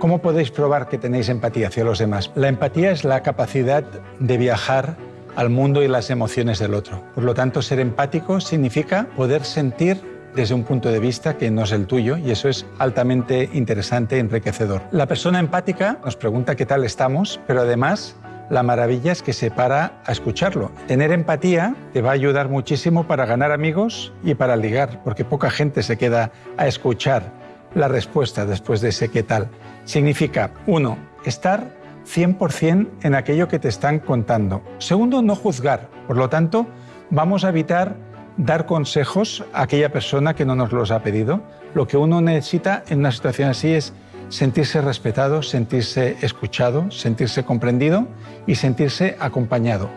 ¿Cómo podéis probar que tenéis empatía hacia los demás? La empatía es la capacidad de viajar al mundo y las emociones del otro. Por lo tanto, ser empático significa poder sentir desde un punto de vista que no es el tuyo y eso es altamente interesante e enriquecedor. La persona empática nos pregunta qué tal estamos, pero además la maravilla es que se para a escucharlo. Tener empatía te va a ayudar muchísimo para ganar amigos y para ligar, porque poca gente se queda a escuchar la respuesta después de ese qué tal. Significa, uno, estar 100% en aquello que te están contando. Segundo, no juzgar. Por lo tanto, vamos a evitar dar consejos a aquella persona que no nos los ha pedido. Lo que uno necesita en una situación así es sentirse respetado, sentirse escuchado, sentirse comprendido y sentirse acompañado.